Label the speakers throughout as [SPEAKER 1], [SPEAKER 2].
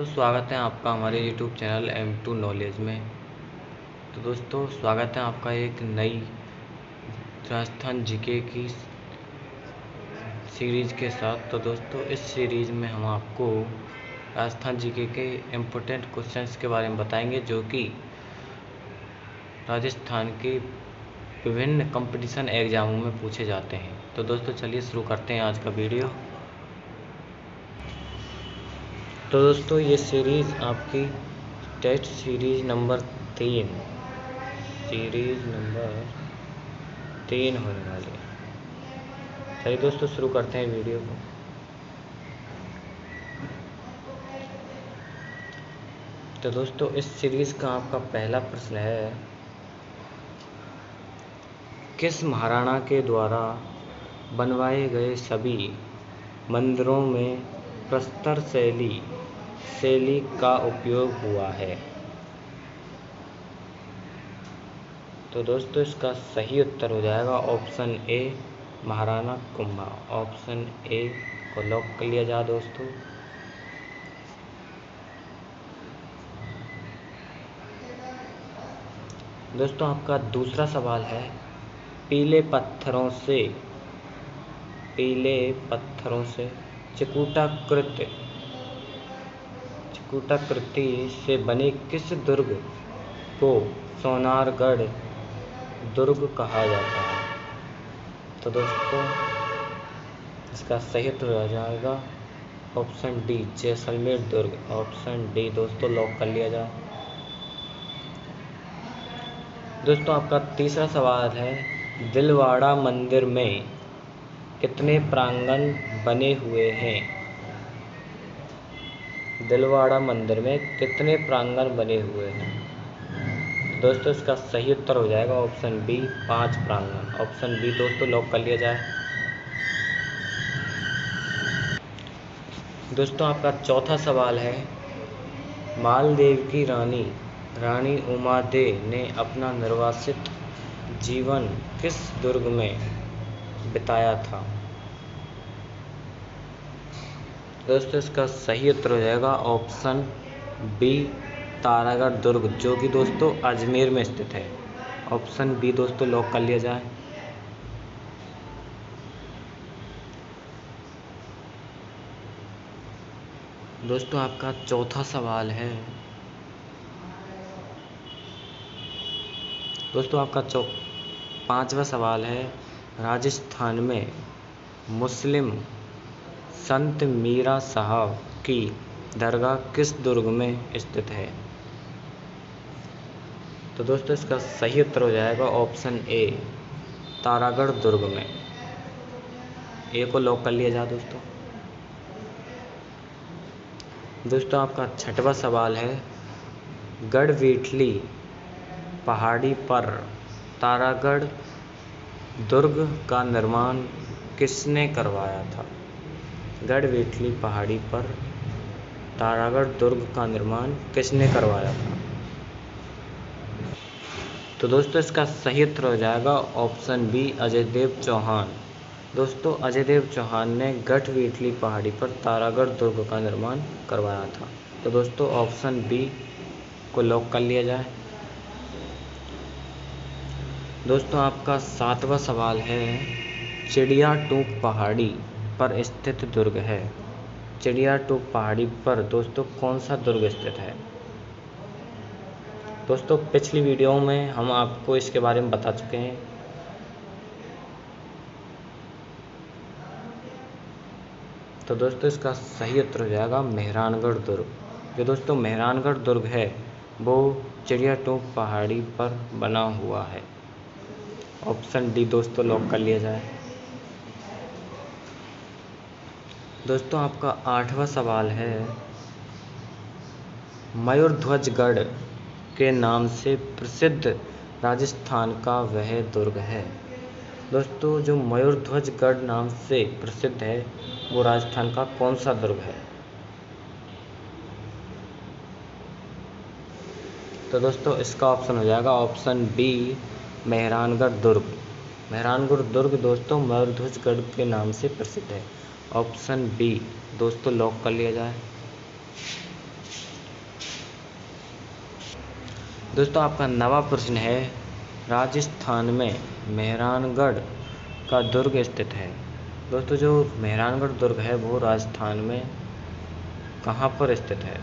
[SPEAKER 1] दोस्तों, स्वागत है आपका हमारे YouTube channel M two knowledge में। तो दोस्तों, स्वागत है आपका एक नई राजस्थान जीके की सीरीज़ के साथ। तो दोस्तों, इस सीरीज़ में हम आपको राजस्थान जीके के इम्पोर्टेंट क्वेश्चंस के बारे में बताएँगे, जो कि राजस्थान के विभिन्न कंपटीशन एग्ज़ामों में पूछे जाते हैं। तो दोस्तों, चलिए शुरू करते हैं आज का वीडियो तो दोस्तों, ये सीरीज़ आपकी टेस्ट सीरीज़ नंबर तीन। सीरीज़ नंबर तीन होने वाली है। चलिए दोस्तों, शुरू करते हैं वीडियो को। तो दोस्तों, इस सीरीज़ का आपका पहला प्रश्न है, किस महाराणा के द्वारा बनवाए गए सभी मंदिरों में प्रस्तर शैली शैली का उपयोग हुआ है। तो दोस्तों, इसका सही उत्तर हो जाएगा option A, Maharana Kumbha. Option A को लॉक कर लिया जाए दोस्तों। दोस्तों, आपका दूसरा सवाल है, पीले पत्थरों से, पीले पत्थरों से चिकूटाकृत। कूटाकृति से बने किस दुर्ग को सोनारगढ़ दुर्ग कहा जाता है? तो दोस्तों, इसका सही उत्तर हो जाएगा ऑप्शन डी, जैसलमेर दुर्ग। ऑप्शन डी, दोस्तों, लॉक कर लिया जाए। दोस्तों, आपका तीसरा सवाल है, दिलवाड़ा मंदिर में कितने प्रांगण बने हुए हैं। दिलवाड़ा मंदिर में कितने प्रांगण बने हुए हैं? दोस्तों, इसका सही उत्तर हो जाएगा ऑप्शन बी पाँच प्रांगण। ऑप्शन बी दोस्तों लॉक कर लिया जाए। दोस्तों, आपका चौथा सवाल है, मालदेव की रानी रानी उमा दे ने अपना निर्वासित जीवन किस दुर्ग में बिताया था? दोस्तों, इसका सही उत्तर हो जाएगा ऑप्शन बी, तारागढ़ दुर्ग, जो कि दोस्तों अजमेर में स्थित है। ऑप्शन बी, दोस्तों, लॉक कर लिया जाए। दोस्तों, आपका चौथा सवाल है। दोस्तों, आपका चौ, पांचवा सवाल है, राजस्थान में मुस्लिम संत मीरा साहब की दरगाह किस दुर्ग में स्थित है? तो दोस्तों, इसका सही उत्तर हो जाएगा ऑप्शन ए, तारागढ़ दुर्ग में। ए को लॉक कर लिया जाए दोस्तों। दोस्तों, आपका छठवा सवाल है, गढ़वीठली पहाड़ी पर तारागढ़ दुर्ग का निर्माण किसने करवाया था? गढ़वेठली पहाड़ी पर तारागढ़ दुर्ग का निर्माण किसने करवाया था? तो दोस्तों, इसका सही उत्तर हो जाएगा ऑप्शन बी अजय देव चौहान। दोस्तों अजय देव चौहान ने गढ़वेठली पहाड़ी पर तारागढ़ दुर्ग का निर्माण करवाया था। तो दोस्तों, ऑप्शन बी को लॉक कर लिया जाए। दोस्तों, आपका सातवां सवाल है चिड़िया टूक पहाड़ी पर स्थित दुर्ग है। चिड़िया टूक पहाड़ी पर, दोस्तों, कौन सा दुर्ग स्थित है? दोस्तों, पिछली वीडियो में हम आपको इसके बारे में बता चुके हैं। तो दोस्तों, इसका सही उत्तर हो जाएगा मेहरानगढ़ दुर्ग। जो दोस्तों, मेहरानगढ़ दुर्ग है, वो चिड़िया टोक पहाड़ी पर बना हुआ है। ऑप्शन डी दोस्तों, लॉक कर लिया जाए। दोस्तों, आपका आठवां सवाल है। मयूरध्वजगढ़ के नाम से प्रसिद्ध राजस्थान का वह दुर्ग है। दोस्तों, जो मयूरध्वजगढ़ नाम से प्रसिद्ध है, वो राजस्थान का कौन सा दुर्ग है? तो दोस्तों, इसका ऑप्शन हो जाएगा ऑप्शन बी मेहरानगढ़ दुर्ग। मेहरानगढ़ दुर्ग दोस्तों, मयूरध्वजगढ़ के नाम से प्रसिद्ध है। ऑप्शन बी, दोस्तों, लॉक कर लिया जाए। दोस्तों, आपका नवा प्रश्न है, राजस्थान में मेहरानगढ़ का दुर्ग स्थित है। दोस्तों, जो मेहरानगढ़ दुर्ग है, वो राजस्थान में कहाँ पर स्थित है?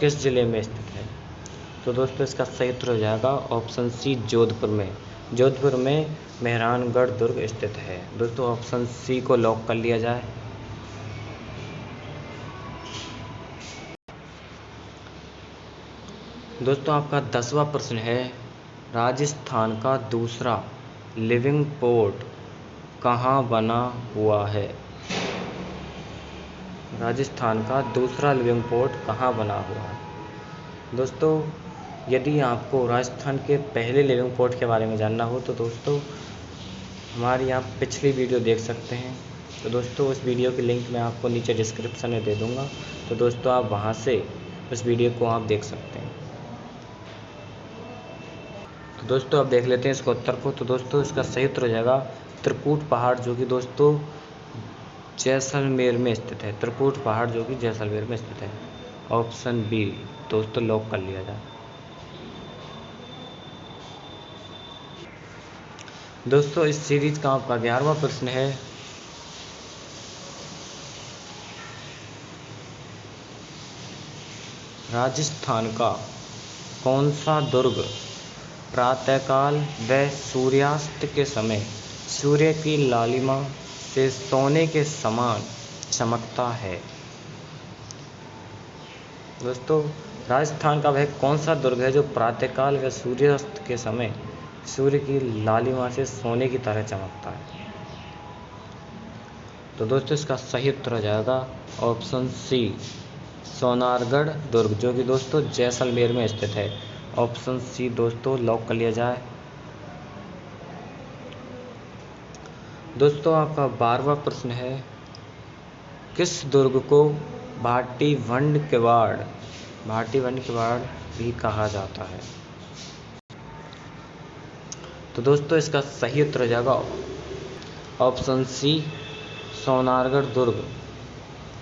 [SPEAKER 1] किस ज़िले में स्थित है? तो दोस्तों, इसका सही उत्तर हो जाएगा ऑप्शन सी, जोधपुर में। जोधपुर में मेहरानगढ़ दुर्ग स्थित है। दोस्तों ऑप्शन सी को लॉक कर लिया जाए। दोस्तों, आपका दसवां प्रश्न है, राजस्थान का दूसरा लिविंग पोर्ट कहाँ बना हुआ है? राजस्थान का दूसरा लिविंग पोर्ट कहाँ बना हुआ है? दोस्तों, यदि आपको राजस्थान के पहले लिविंग पोर्ट के बारे में जानना हो तो दोस्तों हमारी यहाँ पिछली वीडियो देख सकते हैं। तो दोस्तों, उस वीडियो की लिंक मैं आपको नीचे डिस्क्रिप्शन में दे दूँगा। तो दोस्तों, आप वहाँ से उस वीडियो को आप देख सकते हैं। तो दोस्तों, आप देख लेते हैं इसको उत्तर को। तो दोस्तों, इसका सही उत्तर हो जाएगा त्रिकूट पहाड़, जो कि दोस्तों जैसलमेर में स्थित है। त्रिकूट पहाड़, जो कि जैसलमेर में स्थित है। ऑप्शन बी, दोस्तों, लॉक कर लिया जाए। दोस्तों, इस सीरीज़ का आपका ग्यारहवा प्रश्न है। राजस्थान का कौन सा दुर्ग प्रातःकाल व सूर्यास्त के समय सूर्य की लालिमा से सोने के समान चमकता है? दोस्तों, राजस्थान का वह कौन सा दुर्ग है जो प्रातःकाल व सूर्यास्त के समय सूर्य की लालिमा से सोने की तरह चमकता है। तो दोस्तों, इसका सही उत्तर हो जाएगा ऑप्शन सी, सोनारगढ़ दुर्ग, जो कि दोस्तों जैसलमेर में स्थित है। ऑप्शन सी, दोस्तों, लॉक कर लिया जाए। दोस्तों, आपका बारवा प्रश्न है, किस दुर्ग को भाटी वंड किवाड़ भाटी वंड किवाड़ भी कहा जाता है? तो दोस्तों, इसका सही उत्तर हो जाएगा ऑप्शन सी, सोनारगढ़ दुर्ग।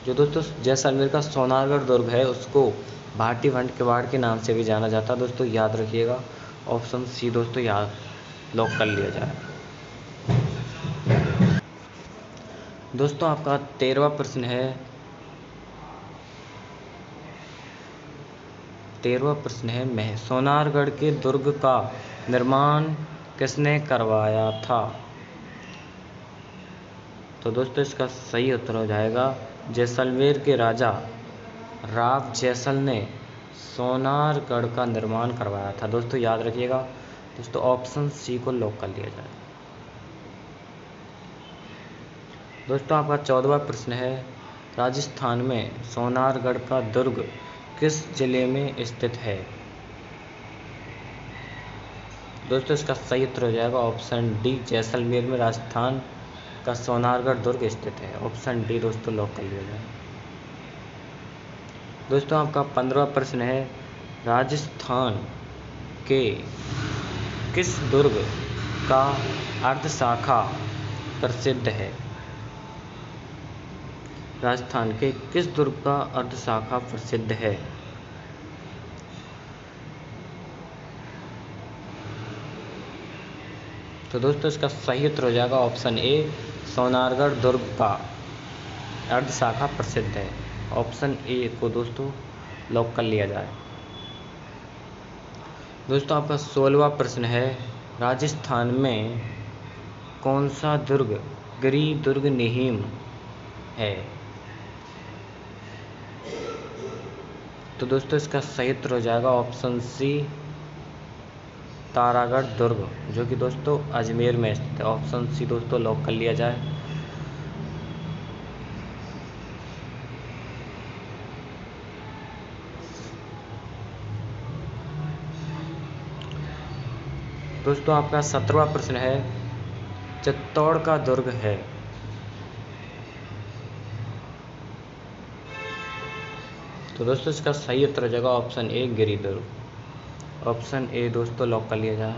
[SPEAKER 1] जो दोस्तों जैसलमेर का सोनारगढ़ दुर्ग है, उसको भाटी वंट किवाड़ के नाम से भी जाना जाता है। दोस्तों, याद रखिएगा, ऑप्शन सी दोस्तों, याद लॉक कर लिया जाए। दोस्तों, आपका तेरहवा प्रश्न है। तेरहवा प्रश्न है, मैं सोनारगढ़ के दुर्ग का निर्माण किसने करवाया था? तो दोस्तों, इसका सही उत्तर हो जाएगा जैसलमेर के राजा राव जैसल ने सोनारगढ़ का निर्माण करवाया था। दोस्तों, याद रखिएगा, दोस्तों ऑप्शन सी को लॉक कर लिया जाए। दोस्तों, आपका चौदवा प्रश्न है, राजस्थान में सोनारगढ़ का दुर्ग किस ज़िले में स्थित है? दोस्तों, इसका सही उत्तर हो जाएगा ऑप्शन डी, जैसलमेर में राजस्थान का सोनारगढ़ दुर्ग स्थित है। ऑप्शन डी, दोस्तों लॉक कर लिया जाए दोस्तों, आपका पंद्रवा प्रश्न है, राजस्थान के किस दुर्ग का अर्ध शाखा प्रसिद्ध है? राजस्थान के किस दुर्ग का अर्ध शाखा प्रसिद्ध है? तो दोस्तों इसका सही उत्तर हो जाएगा ऑप्शन ए, सोनारगढ़ दुर्ग। का अर्ध शाखा प्रसिद्ध है। ऑप्शन ए को दोस्तों लॉक कर लिया जाए। दोस्तों आपका सोलवा प्रश्न है, राजस्थान में कौन सा दुर्ग गिरी दुर्ग निहिम है? तो दोस्तों इसका सही उत्तर हो जाएगा ऑप्शन सी तारागढ़ दुर्ग, जो कि दोस्तों अजमेर में स्थित है। ऑप्शन सी दोस्तों लॉक कर लिया जाए। दोस्तों आपका सत्रवा प्रश्न है, चित्तौड़ का दुर्ग है। तो दोस्तों इसका सही उत्तर हो जाएगा option A Giri Durg option A दोस्तों लॉक कर लिया जाए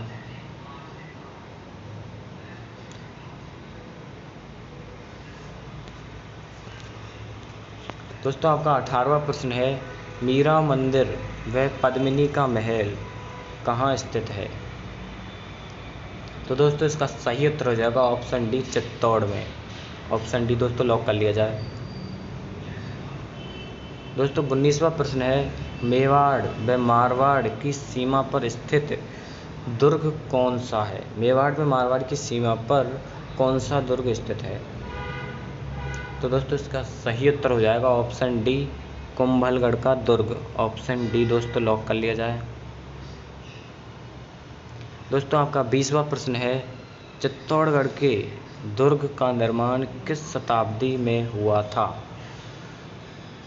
[SPEAKER 1] दोस्तों, आपका अठारवा प्रश्न है, मीरा मंदिर व पद्मिनी का महल कहाँ स्थित है? तो दोस्तों, इसका सही उत्तर हो जाएगा ऑप्शन डी चित्तौड़ में। ऑप्शन डी दोस्तों लॉक कर लिया जाए। दोस्तों, उन्नीसवा प्रश्न है मेवाड़ व मारवाड़ की सीमा पर स्थित दुर्ग कौन सा है? मेवाड़ व मारवाड़ की सीमा पर कौन सा दुर्ग स्थित है? तो दोस्तों, इसका सही उत्तर हो जाएगा ऑप्शन डी, कुंभलगढ़ का दुर्ग। ऑप्शन डी दोस्तों, लॉक कर लिया जाए। दोस्तों, आपका बीसवा प्रश्न है, चित्तौड़गढ़ के दुर्ग का निर्माण किस शताब्दी में हुआ था?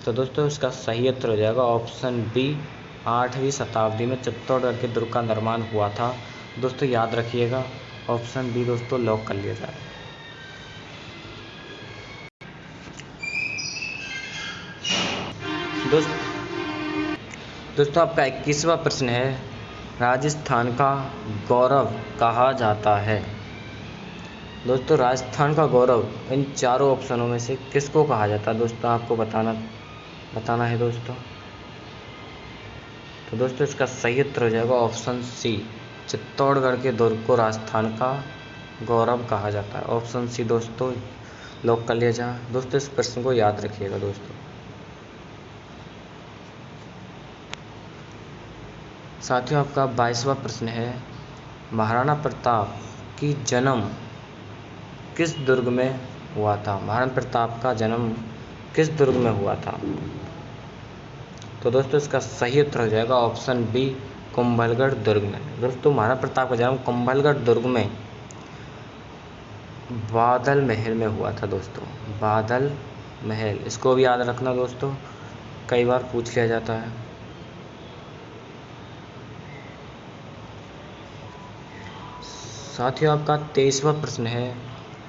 [SPEAKER 1] तो दोस्तों, इसका सही उत्तर हो जाएगा ऑप्शन बी। आठवीं शताब्दी में चित्तौड़गढ़ के दुर्ग का निर्माण हुआ था। दोस्तों, याद रखिएगा, ऑप्शन बी दोस्तों, लॉक कर लिया जाए। दोस्त, दोस्तों, आपका इक्कीसवा प्रश्न है, राजस्थान का गौरव कहा जाता है? दोस्तों, राजस्थान का गौरव इन चारों ऑप्शनों में से किसको कहा जाता है? दोस्तों, आपको बताना बताना है दोस्तों। तो दोस्तों, इसका सही उत्तर हो जाएगा ऑप्शन सी, चित्तौड़गढ़ के दुर्ग को राजस्थान का गौरव कहा जाता है। ऑप्शन सी दोस्तों, लॉक कर लिया जाए दोस्तों, इस प्रश्न को याद रखिएगा दोस्तों। साथियों, आपका बाईसवा प्रश्न है, महाराणा प्रताप की जन्म किस दुर्ग में हुआ था? महाराणा प्रताप का जन्म किस दुर्ग में हुआ था? तो दोस्तों इसका सही उत्तर हो जाएगा ऑप्शन बी, कुंभलगढ़ दुर्ग में। दोस्तों महाराणा प्रताप का जन्म कुंभलगढ़ दुर्ग में बादल महल में हुआ था दोस्तों। बादल महल, इसको भी याद रखना दोस्तों, कई बार पूछ लिया जाता है। साथियों, आपका तेईसवा प्रश्न है,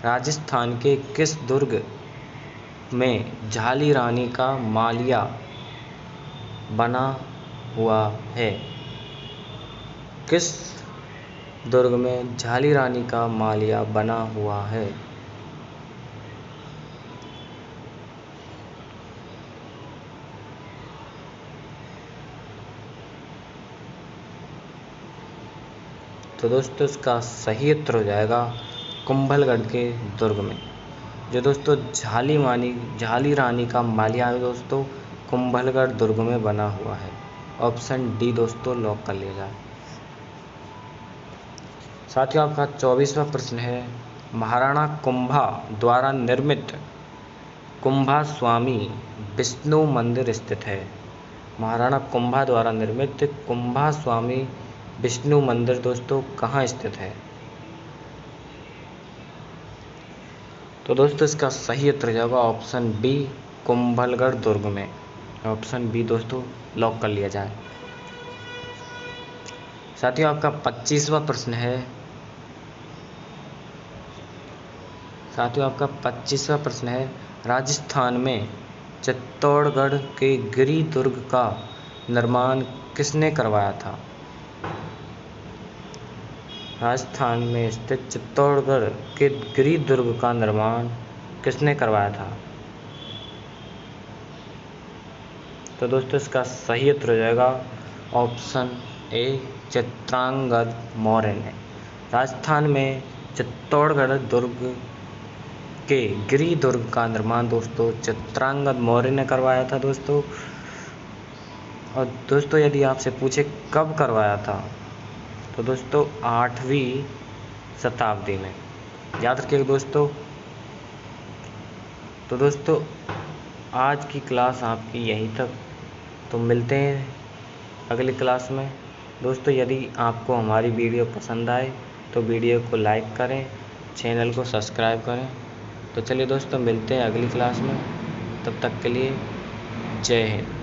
[SPEAKER 1] राजस्थान के किस दुर्ग में झाली रानी का मालिया बना हुआ है। किस दुर्ग में झाली रानी का मालिया बना हुआ है? तो दोस्तों, इसका सही उत्तर हो जाएगा कुंभलगढ़ के दुर्ग में। जो दोस्तों, झाली मानी, झाली रानी का मालिया है दोस्तों कुंभलगढ़ दुर्ग में बना हुआ है। ऑप्शन डी दोस्तों, लॉक कर लिया जाए। साथियों, आपका चौबीसवा प्रश्न है, महाराणा कुंभा द्वारा निर्मित कुंभा स्वामी विष्णु मंदिर स्थित है। महाराणा कुंभा द्वारा निर्मित कुंभा स्वामी विष्णु मंदिर दोस्तों, कहाँ स्थित है? तो दोस्तों, इसका सही उत्तर जाएगा ऑप्शन बी, कुंभलगढ़ दुर्ग में। ऑप्शन बी दोस्तों, लॉक कर लिया जाए। साथियों, आपका पच्चीसवा प्रश्न है। साथियों, आपका पच्चीसवा प्रश्न है, राजस्थान में चित्तौड़गढ़ के गिरी दुर्ग का निर्माण किसने करवाया था? राजस्थान में स्थित चित्तौड़गढ़ के गिरी दुर्ग का निर्माण किसने करवाया था? तो दोस्तों इसका सही उत्तर हो जाएगा ऑप्शन ए, चित्रांगद मौर्य ने। राजस्थान में चित्तौड़गढ़ दुर्ग के गिरी दुर्ग का निर्माण दोस्तों चित्रांगद मौर्य ने करवाया था दोस्तों। और दोस्तों यदि आपसे पूछे कब करवाया था तो दोस्तों आठवीं शताब्दी में। याद रखिएगा दोस्तों। तो दोस्तों आज की क्लास आपकी यहीं तक तो मिलते हैं अगली क्लास में। दोस्तों, यदि आपको हमारी वीडियो पसंद आए तो वीडियो को लाइक करें, चैनल को सब्सक्राइब करें। तो चलिए दोस्तों, मिलते हैं अगली क्लास में। तब तक के लिए जय हिंद।